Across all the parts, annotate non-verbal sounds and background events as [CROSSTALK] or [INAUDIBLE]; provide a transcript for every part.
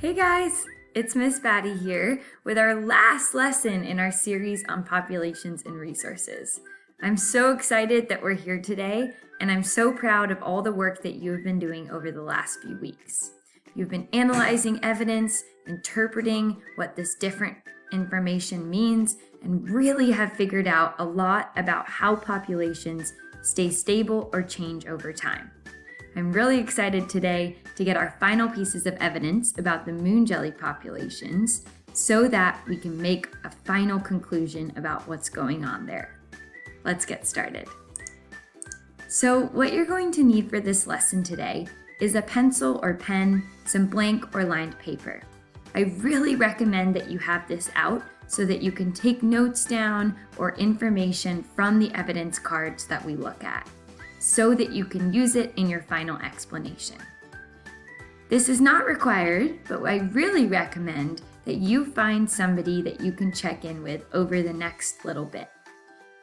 Hey guys, it's Miss Batty here with our last lesson in our series on populations and resources. I'm so excited that we're here today, and I'm so proud of all the work that you have been doing over the last few weeks. You've been analyzing evidence, interpreting what this different information means, and really have figured out a lot about how populations stay stable or change over time. I'm really excited today to get our final pieces of evidence about the moon jelly populations so that we can make a final conclusion about what's going on there. Let's get started. So what you're going to need for this lesson today is a pencil or pen, some blank or lined paper. I really recommend that you have this out so that you can take notes down or information from the evidence cards that we look at so that you can use it in your final explanation. This is not required, but I really recommend that you find somebody that you can check in with over the next little bit.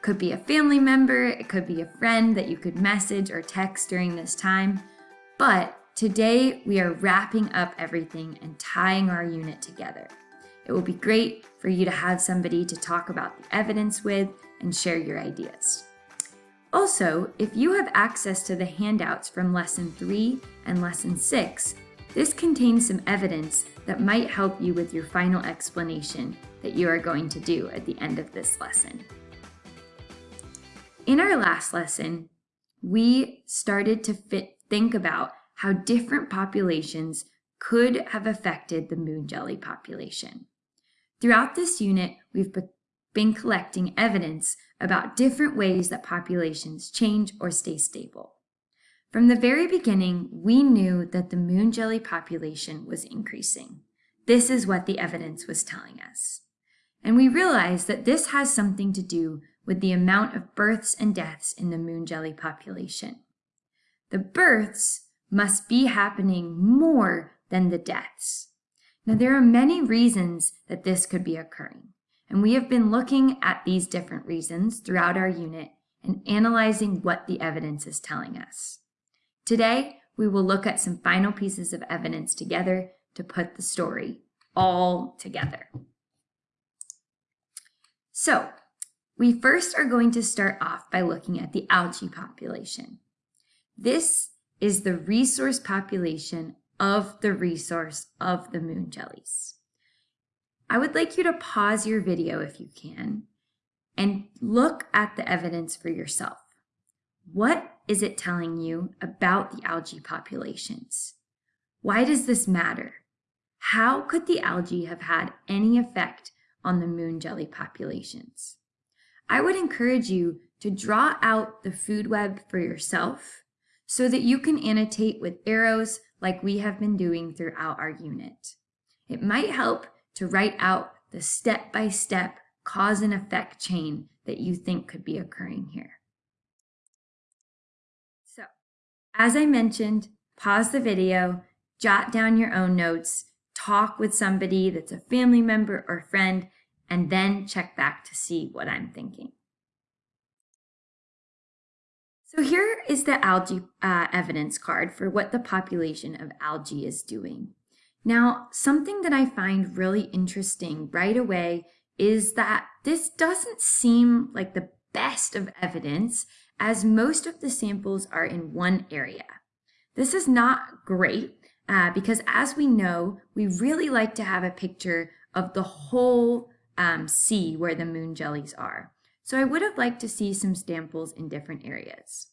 Could be a family member, it could be a friend that you could message or text during this time, but today we are wrapping up everything and tying our unit together. It will be great for you to have somebody to talk about the evidence with and share your ideas. Also, if you have access to the handouts from Lesson 3 and Lesson 6, this contains some evidence that might help you with your final explanation that you are going to do at the end of this lesson. In our last lesson, we started to fit, think about how different populations could have affected the moon jelly population. Throughout this unit, we've been collecting evidence about different ways that populations change or stay stable. From the very beginning, we knew that the moon jelly population was increasing. This is what the evidence was telling us. And we realized that this has something to do with the amount of births and deaths in the moon jelly population. The births must be happening more than the deaths. Now, there are many reasons that this could be occurring. And we have been looking at these different reasons throughout our unit and analyzing what the evidence is telling us. Today, we will look at some final pieces of evidence together to put the story all together. So, we first are going to start off by looking at the algae population. This is the resource population of the resource of the moon jellies. I would like you to pause your video if you can and look at the evidence for yourself. What is it telling you about the algae populations? Why does this matter? How could the algae have had any effect on the moon jelly populations? I would encourage you to draw out the food web for yourself so that you can annotate with arrows like we have been doing throughout our unit. It might help to write out the step-by-step -step cause and effect chain that you think could be occurring here. So, as I mentioned, pause the video, jot down your own notes, talk with somebody that's a family member or friend, and then check back to see what I'm thinking. So here is the algae uh, evidence card for what the population of algae is doing. Now, something that I find really interesting right away is that this doesn't seem like the best of evidence as most of the samples are in one area. This is not great uh, because as we know, we really like to have a picture of the whole um, sea where the moon jellies are. So I would have liked to see some samples in different areas.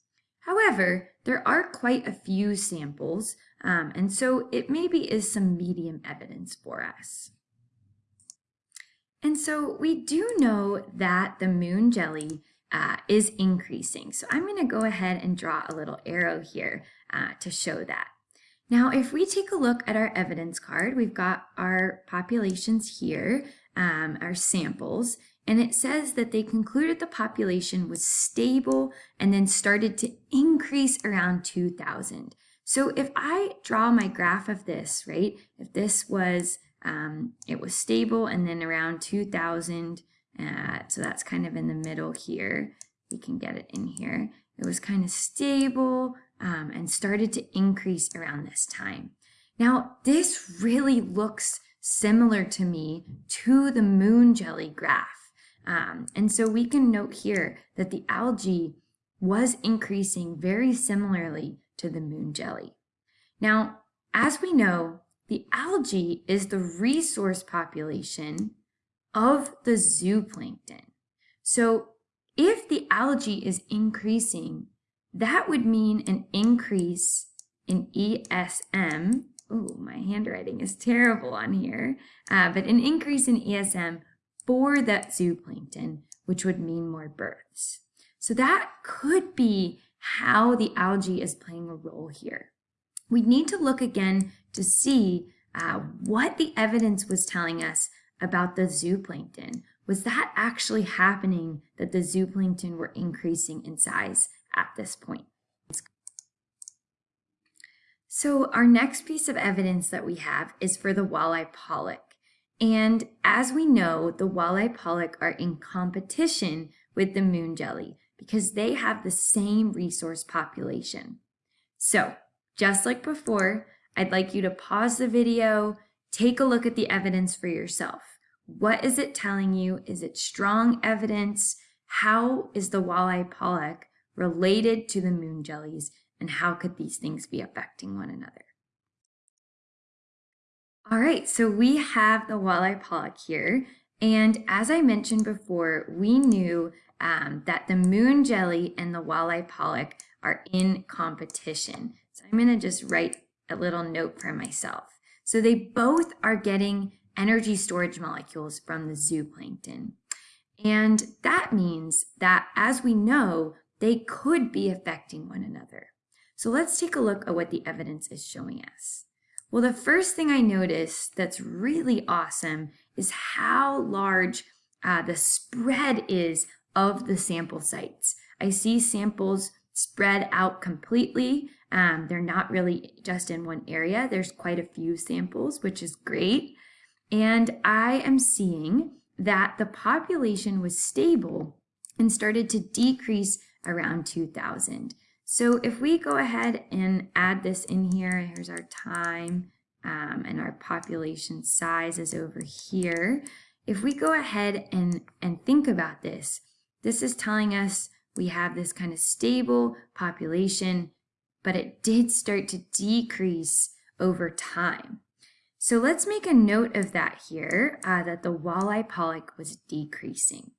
However, there are quite a few samples, um, and so it maybe is some medium evidence for us. And so we do know that the moon jelly uh, is increasing. So I'm going to go ahead and draw a little arrow here uh, to show that. Now, if we take a look at our evidence card, we've got our populations here, um, our samples, and it says that they concluded the population was stable and then started to increase around 2000. So if I draw my graph of this, right, if this was, um, it was stable and then around 2000, uh, so that's kind of in the middle here, we can get it in here. It was kind of stable um, and started to increase around this time. Now, this really looks similar to me to the moon jelly graph. Um, and so we can note here that the algae was increasing very similarly to the moon jelly. Now, as we know, the algae is the resource population of the zooplankton. So if the algae is increasing, that would mean an increase in ESM. Oh, my handwriting is terrible on here. Uh, but an increase in ESM for that zooplankton, which would mean more births. So that could be how the algae is playing a role here. We need to look again to see uh, what the evidence was telling us about the zooplankton. Was that actually happening that the zooplankton were increasing in size at this point? So our next piece of evidence that we have is for the walleye pollock. And as we know, the walleye pollock are in competition with the moon jelly because they have the same resource population. So just like before, I'd like you to pause the video, take a look at the evidence for yourself. What is it telling you? Is it strong evidence? How is the walleye pollock related to the moon jellies? And how could these things be affecting one another? All right, so we have the walleye pollock here. And as I mentioned before, we knew um, that the moon jelly and the walleye pollock are in competition. So I'm going to just write a little note for myself. So they both are getting energy storage molecules from the zooplankton. And that means that, as we know, they could be affecting one another. So let's take a look at what the evidence is showing us. Well, the first thing I noticed that's really awesome is how large uh, the spread is of the sample sites. I see samples spread out completely. Um, they're not really just in one area. There's quite a few samples, which is great. And I am seeing that the population was stable and started to decrease around 2000. So if we go ahead and add this in here, here's our time um, and our population size is over here. If we go ahead and, and think about this, this is telling us we have this kind of stable population, but it did start to decrease over time. So let's make a note of that here, uh, that the walleye pollock was decreasing.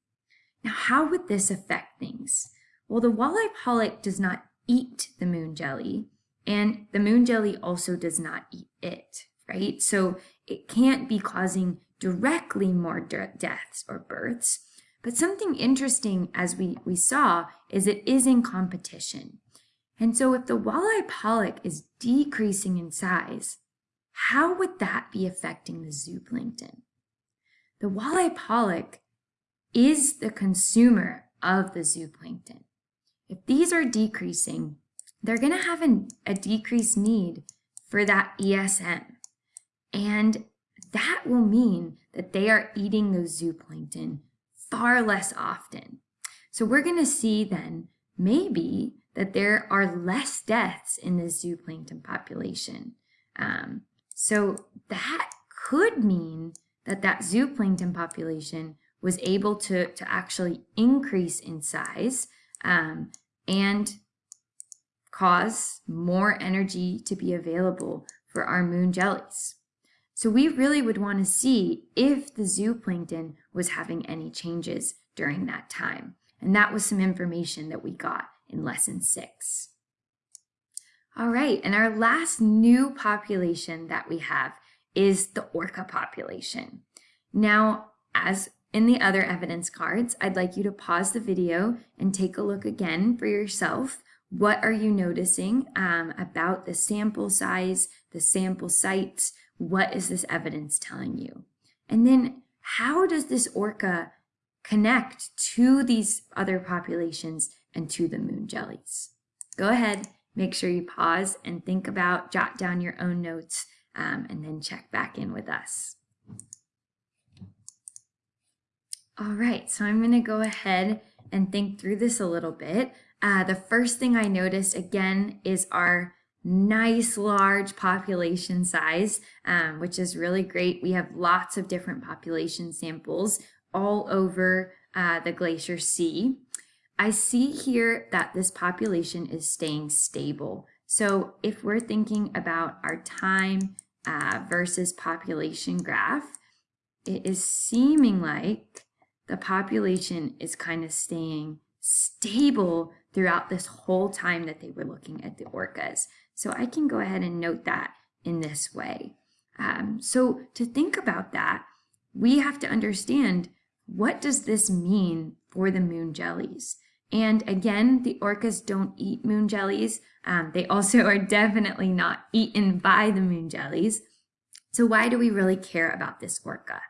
Now, how would this affect things? Well, the walleye pollock does not eat the moon jelly, and the moon jelly also does not eat it, right? So it can't be causing directly more deaths or births. But something interesting, as we, we saw, is it is in competition. And so if the walleye pollock is decreasing in size, how would that be affecting the zooplankton? The walleye pollock is the consumer of the zooplankton. If these are decreasing, they're going to have an, a decreased need for that ESM. And that will mean that they are eating those zooplankton far less often. So we're going to see then maybe that there are less deaths in the zooplankton population. Um, so that could mean that that zooplankton population was able to, to actually increase in size um, and cause more energy to be available for our moon jellies. So we really would want to see if the zooplankton was having any changes during that time. And that was some information that we got in lesson six. All right, and our last new population that we have is the orca population. Now, as in the other evidence cards, I'd like you to pause the video and take a look again for yourself. What are you noticing um, about the sample size, the sample sites? What is this evidence telling you? And then how does this orca connect to these other populations and to the moon jellies? Go ahead, Make sure you pause and think about, jot down your own notes, um, and then check back in with us. All right, so I'm gonna go ahead and think through this a little bit. Uh, the first thing I noticed again is our nice large population size, um, which is really great. We have lots of different population samples all over uh, the Glacier Sea. I see here that this population is staying stable. So if we're thinking about our time uh, versus population graph, it is seeming like the population is kind of staying stable throughout this whole time that they were looking at the orcas. So I can go ahead and note that in this way. Um, so to think about that, we have to understand what does this mean for the moon jellies? And again, the orcas don't eat moon jellies. Um, they also [LAUGHS] are definitely not eaten by the moon jellies. So why do we really care about this orca?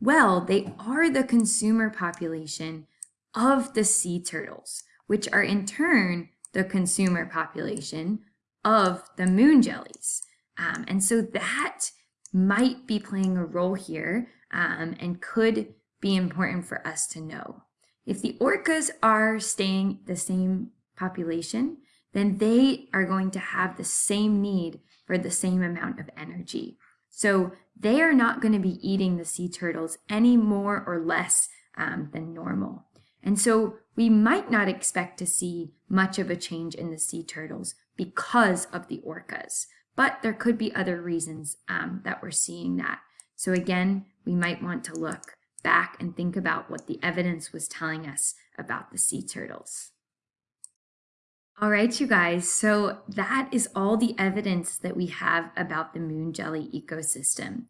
Well, they are the consumer population of the sea turtles, which are in turn the consumer population of the moon jellies. Um, and so that might be playing a role here um, and could be important for us to know. If the orcas are staying the same population, then they are going to have the same need for the same amount of energy. So they are not going to be eating the sea turtles any more or less um, than normal. And so we might not expect to see much of a change in the sea turtles because of the orcas, but there could be other reasons um, that we're seeing that. So again, we might want to look back and think about what the evidence was telling us about the sea turtles. All right, you guys, so that is all the evidence that we have about the moon jelly ecosystem.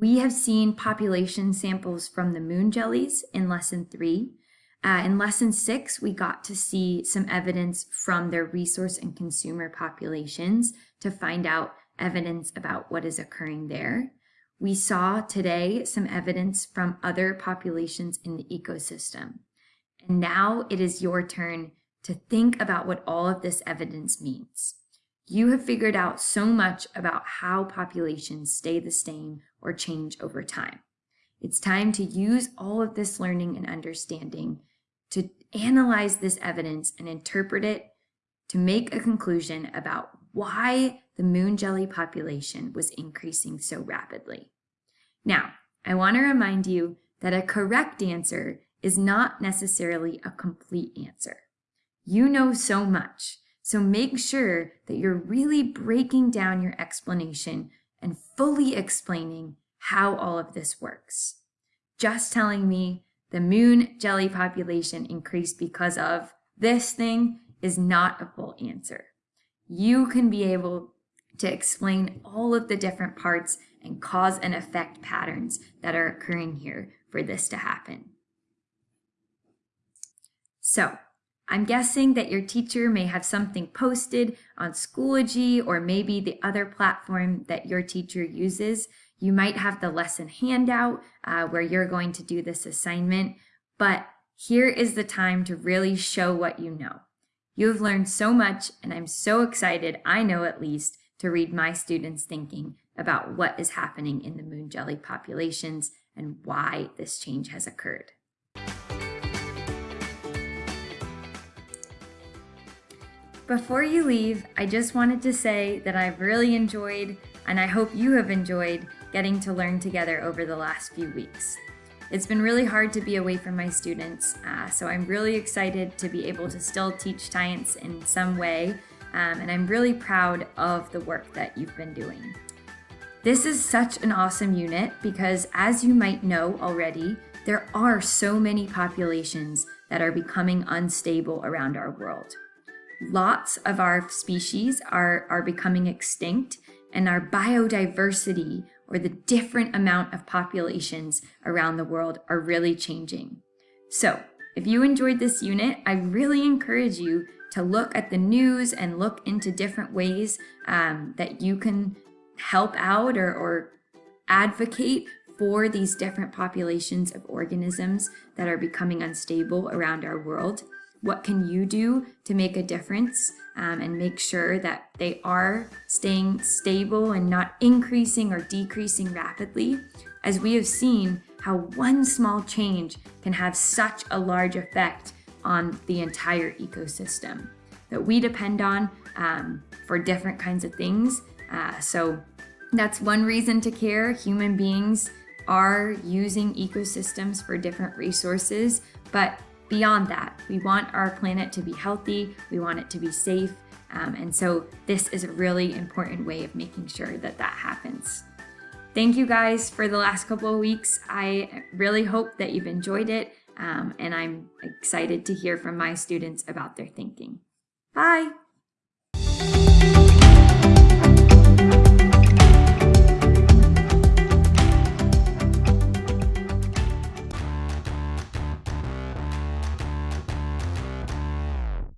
We have seen population samples from the moon jellies in lesson three. Uh, in lesson six, we got to see some evidence from their resource and consumer populations to find out evidence about what is occurring there. We saw today some evidence from other populations in the ecosystem. And now it is your turn to think about what all of this evidence means. You have figured out so much about how populations stay the same or change over time. It's time to use all of this learning and understanding to analyze this evidence and interpret it to make a conclusion about why the moon jelly population was increasing so rapidly. Now, I want to remind you that a correct answer is not necessarily a complete answer. You know so much, so make sure that you're really breaking down your explanation and fully explaining how all of this works. Just telling me the moon jelly population increased because of this thing is not a full answer. You can be able to explain all of the different parts and cause and effect patterns that are occurring here for this to happen. So I'm guessing that your teacher may have something posted on Schoology or maybe the other platform that your teacher uses. You might have the lesson handout uh, where you're going to do this assignment, but here is the time to really show what you know. You have learned so much, and I'm so excited, I know at least, to read my students' thinking about what is happening in the moon jelly populations and why this change has occurred. Before you leave, I just wanted to say that I've really enjoyed, and I hope you have enjoyed, getting to learn together over the last few weeks. It's been really hard to be away from my students, uh, so I'm really excited to be able to still teach science in some way, um, and I'm really proud of the work that you've been doing. This is such an awesome unit because, as you might know already, there are so many populations that are becoming unstable around our world lots of our species are, are becoming extinct and our biodiversity or the different amount of populations around the world are really changing. So if you enjoyed this unit, I really encourage you to look at the news and look into different ways um, that you can help out or, or advocate for these different populations of organisms that are becoming unstable around our world. What can you do to make a difference um, and make sure that they are staying stable and not increasing or decreasing rapidly? As we have seen how one small change can have such a large effect on the entire ecosystem. that we depend on um, for different kinds of things. Uh, so that's one reason to care. Human beings are using ecosystems for different resources, but beyond that, we want our planet to be healthy, we want it to be safe, um, and so this is a really important way of making sure that that happens. Thank you guys for the last couple of weeks. I really hope that you've enjoyed it, um, and I'm excited to hear from my students about their thinking. Bye!